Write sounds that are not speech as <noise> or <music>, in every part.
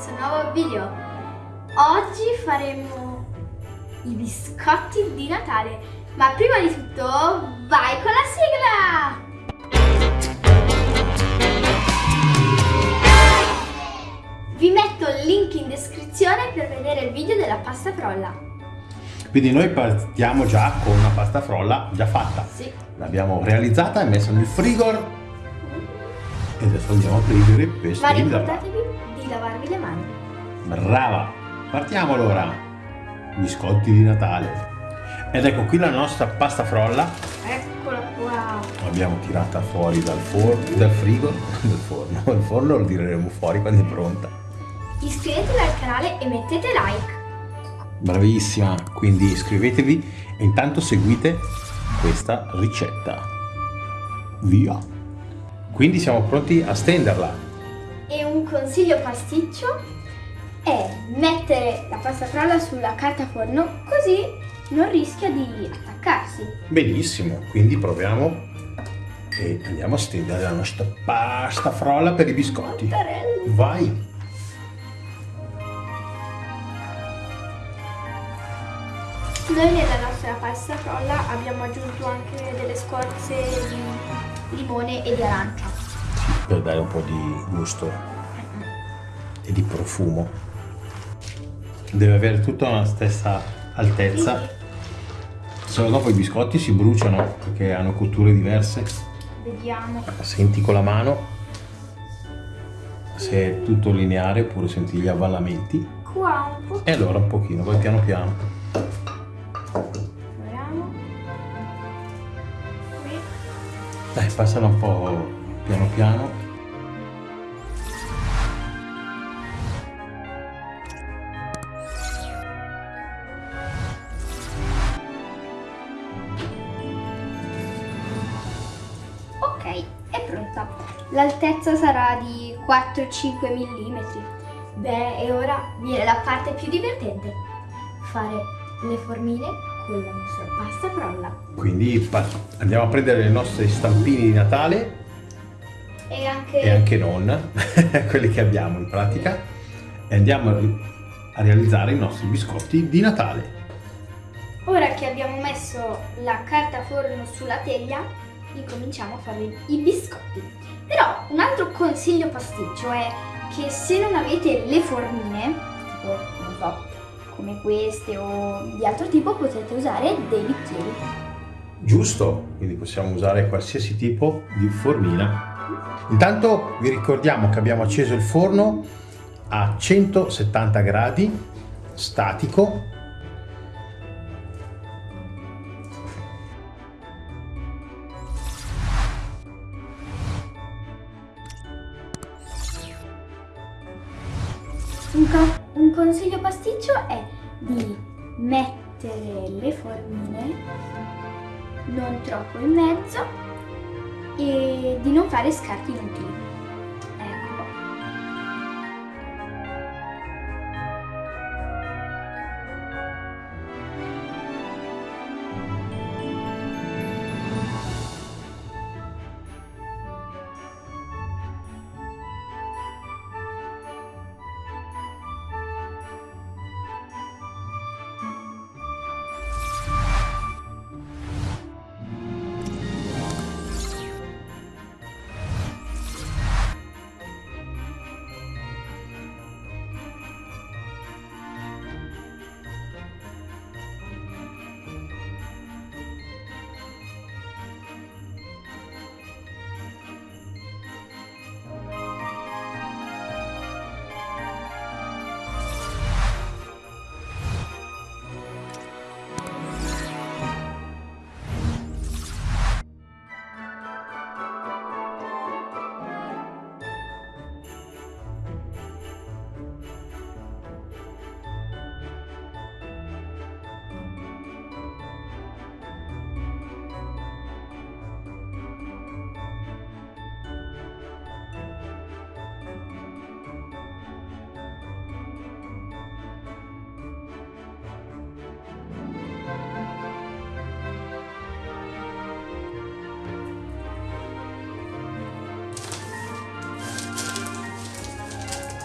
questo nuovo video. Oggi faremo i biscotti di Natale, ma prima di tutto vai con la sigla! Vi metto il link in descrizione per vedere il video della pasta frolla. Quindi noi partiamo già con una pasta frolla già fatta. Sì. L'abbiamo realizzata e messa nel frigo e adesso andiamo a prendere per Ma ricordatevi lavarvi le mani. Brava! Partiamo allora! Biscotti di Natale. Ed ecco qui la nostra pasta frolla. Eccola qua. L'abbiamo tirata fuori dal, forno, dal frigo, <laughs> dal forno. <laughs> Il forno lo tireremo fuori quando è pronta. Iscrivetevi al canale e mettete like. Bravissima! Quindi iscrivetevi e intanto seguite questa ricetta. Via! Quindi siamo pronti a stenderla. E un consiglio pasticcio è mettere la pasta frolla sulla carta forno così non rischia di attaccarsi. Benissimo, quindi proviamo e andiamo a stendere la nostra pasta frolla per i biscotti. Mattarelli. Vai! Noi nella nostra pasta frolla abbiamo aggiunto anche delle scorze di limone e di arancia. Per dare un po' di gusto e di profumo. Deve avere tutta la stessa altezza. Se no dopo i biscotti si bruciano perché hanno cotture diverse. Vediamo. Senti con la mano se è tutto lineare oppure senti gli avvallamenti. Qua un po'. E allora un pochino, poi piano piano. Vediamo. Qui. Dai, passala un po' piano piano. Ok, è pronta. L'altezza sarà di 4-5 mm. Beh, e ora viene la parte più divertente. Fare le formine con la nostra pasta frolla. Quindi andiamo a prendere le nostre stampine di Natale E anche, e anche non, <laughs> quelli che abbiamo in pratica, e andiamo a realizzare i nostri biscotti di Natale. ora che abbiamo messo la carta forno sulla teglia, incominciamo a fare i biscotti. Però un altro consiglio pasticcio è che se non avete le formine, tipo, non so, come queste o di altro tipo, potete usare dei bicchieri. Giusto, quindi possiamo usare qualsiasi tipo di formina. Intanto vi ricordiamo che abbiamo acceso il forno a 170 gradi, statico. Un, co- un consiglio pasticcio è di mettere le formine non troppo in mezzo e di non fare scarti inutili.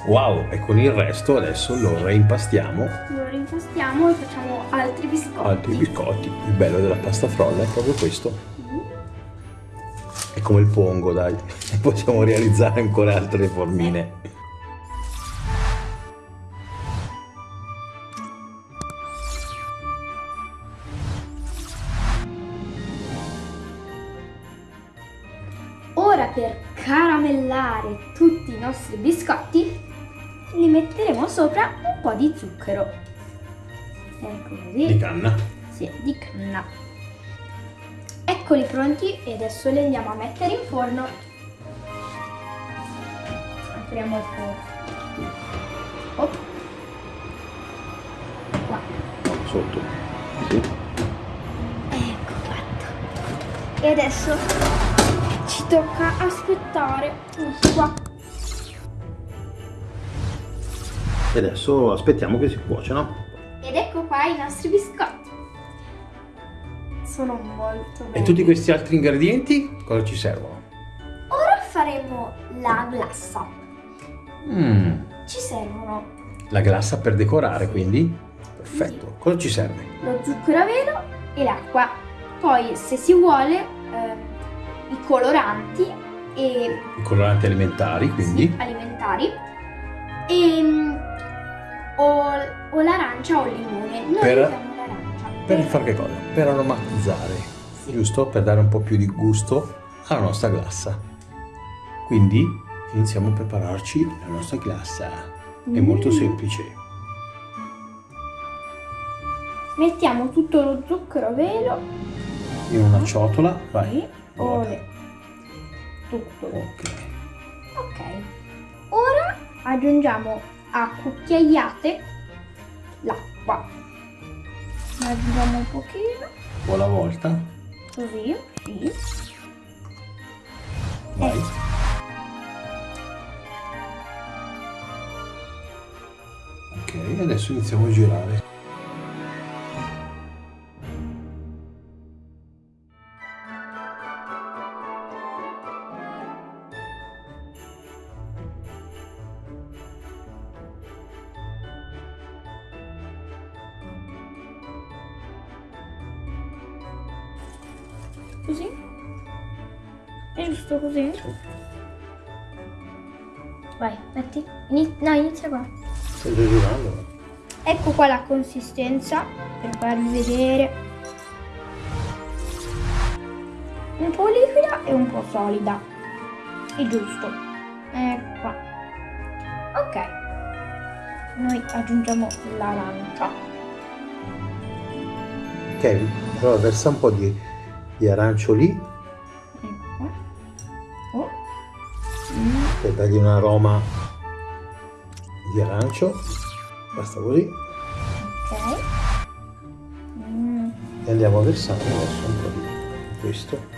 Wow, e con il resto adesso lo reimpastiamo. Lo rimpastiamo e facciamo altri biscotti. Altri biscotti. Il bello della pasta frolla è proprio questo. Mm. È come il pongo, dai. <laughs> Possiamo realizzare ancora altre formine. Ora per caramellare tutti i nostri biscotti li metteremo sopra un po' di zucchero. Ecco Di così. canna. Sì, di canna. Eccoli pronti e adesso li andiamo a mettere in forno. Apriamo il forno. Oh. Qua. Sotto. Sì. Ecco fatto. E adesso ci tocca aspettare un qua. E adesso aspettiamo che si cuocano. Ed ecco qua i nostri biscotti. Sono molto belli. E tutti questi altri ingredienti cosa ci servono? Ora faremo la glassa. Mm, Ci servono la glassa per decorare, quindi? Perfetto. Cosa ci serve? lo zucchero a velo e l'acqua. Poi, se si vuole, ehm, i coloranti e I coloranti alimentari, quindi? sì, alimentari e mm, o, o l'arancia o il limone. Noi Per- usiamo l'arancia. Per fare che cosa? Per aromatizzare, giusto? Per dare un po' più di gusto alla nostra glassa. Quindi iniziamo a prepararci la nostra glassa. È molto Mm. semplice. Mettiamo tutto lo zucchero a velo. In una ciotola, vai. Sì, ole. Tutto. Ok. Ok. Ora aggiungiamo a cucchiaiate l'acqua. Ne Aggiungiamo un pochino, Un po' alla volta. così, sì. Vai. Ok, adesso iniziamo a girare. Così. È giusto così? Vai, metti. Ini- no, inizia qua. Stai già girando? Ecco qua la consistenza per farvi vedere. Un po' liquida e un po' solida. È giusto. Ecco qua. Ok. Noi aggiungiamo l'arancia. Ok, allora versa un po' di, di arancio lì Ecco qua. Oh. Mm. per dargli un aroma di arancio. Basta così. Ok. Mm. E andiamo a versare adesso un po' di questo.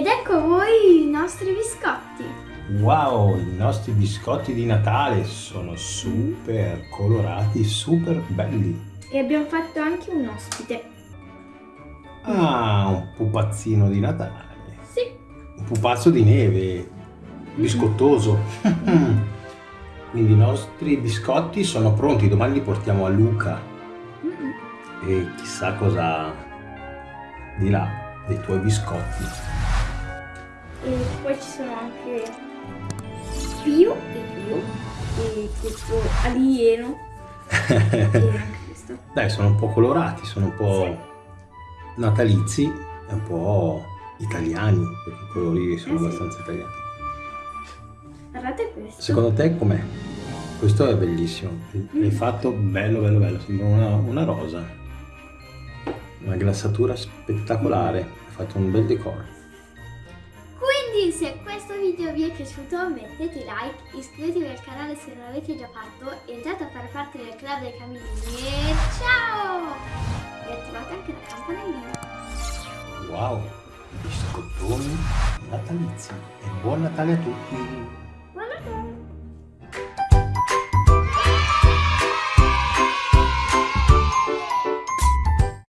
Ed ecco a voi i nostri biscotti. Wow, i nostri biscotti di Natale sono super colorati, super belli. E abbiamo fatto anche un ospite. Ah, un pupazzino di Natale. Sì. Un pupazzo di neve, biscottoso. Quindi i nostri biscotti sono pronti, domani li portiamo a Luca Mm-mm. e chissà cosa dirà dei tuoi biscotti. E poi ci sono anche Pio e Pio e questo alieno <laughs> e anche questo. Dai, sono un po' colorati, sono un po' natalizi e un po' italiani, perché i colori sono Eh sì. abbastanza italiani. Guardate questo. Secondo te com'è? Questo è bellissimo. L'hai fatto bello, bello, bello. Sembra una, una rosa. Una glassatura spettacolare. Hai fatto un bel decoro. Quindi se questo video vi è piaciuto mettete like, iscrivetevi al canale se non l'avete già fatto, entrate a fare parte del club dei camini e ciao! E attivate anche la campanellina. Wow! Biscottoni natalizi. E buon Natale a tutti!